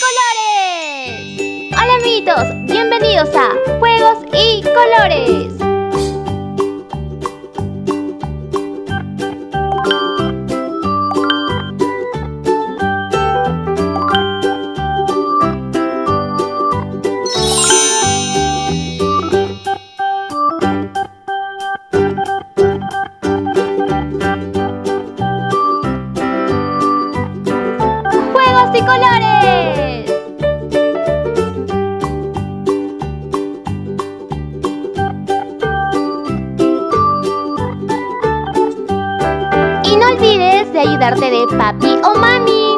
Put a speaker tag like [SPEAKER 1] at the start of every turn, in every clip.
[SPEAKER 1] colores! Hola amiguitos, bienvenidos a Juegos y Colores. Ayudarte de papi o mami.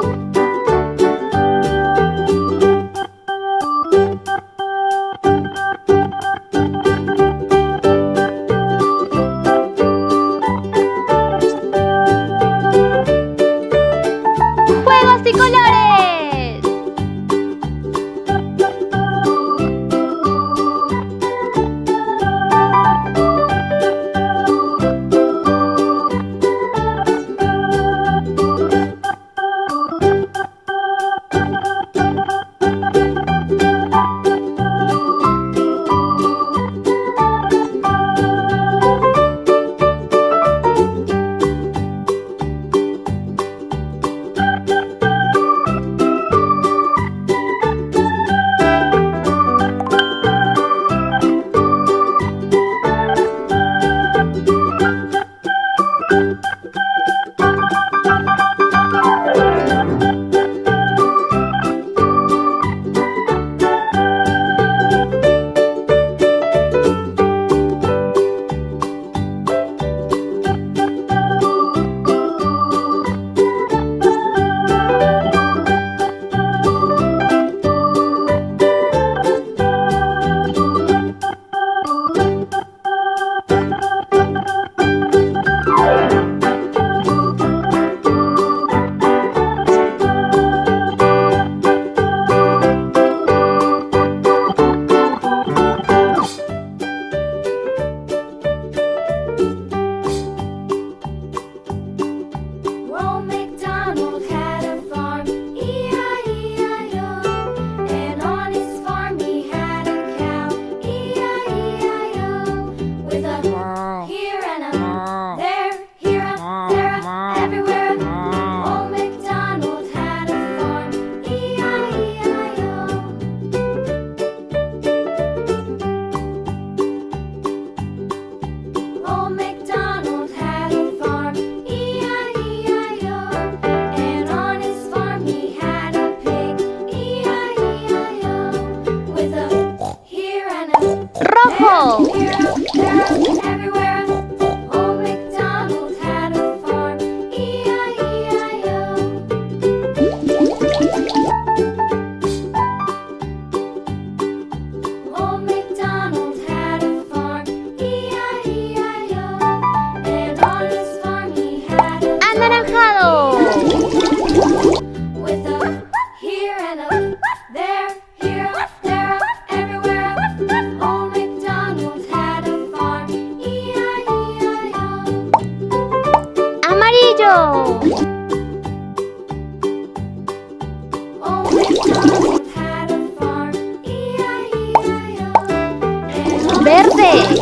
[SPEAKER 1] Verde.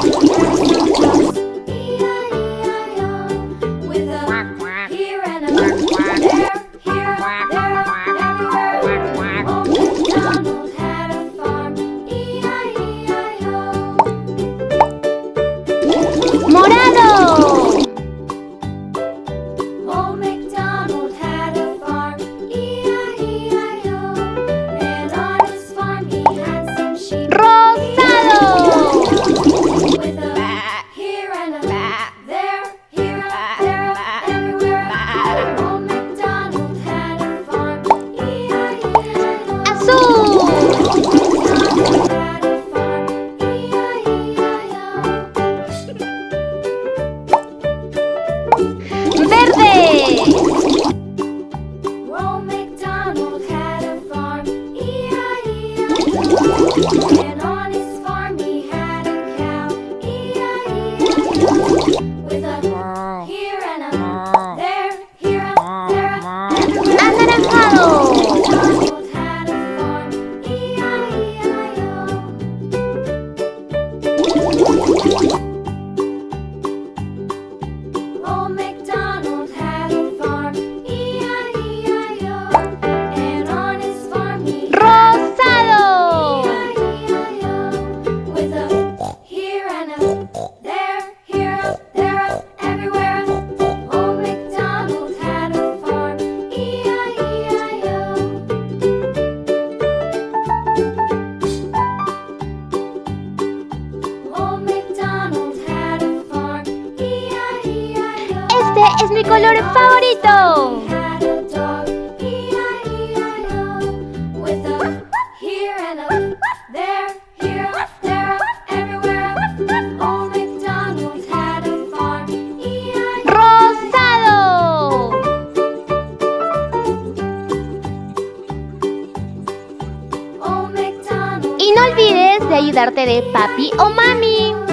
[SPEAKER 1] es mi color favorito. Rosado. Y no olvides
[SPEAKER 2] de ayudarte de papi o mami.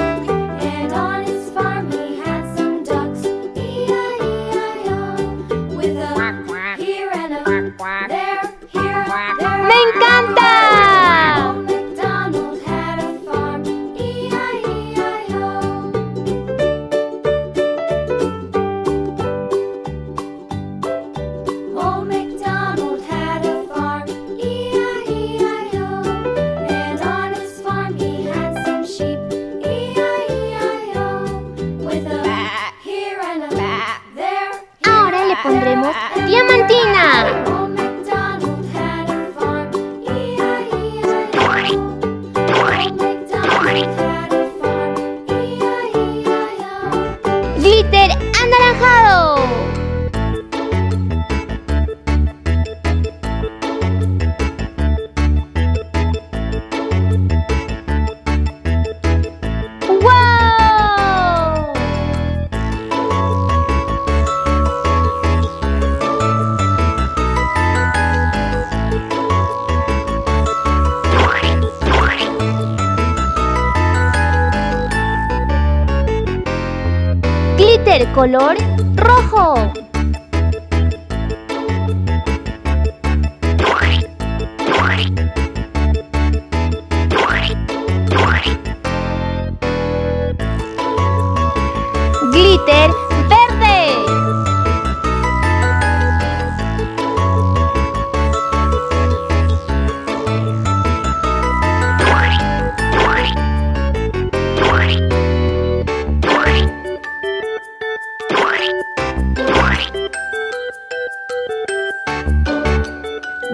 [SPEAKER 2] Glitter color rojo.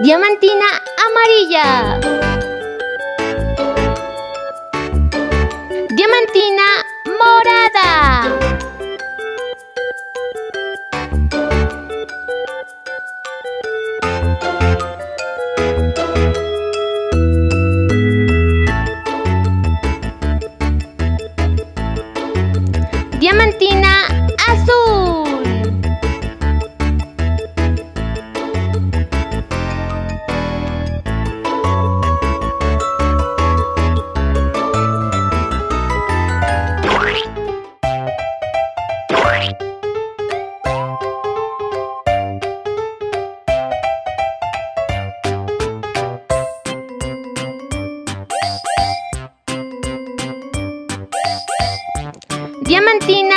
[SPEAKER 2] Diamantina amarilla. Diamantina morada. Diamantina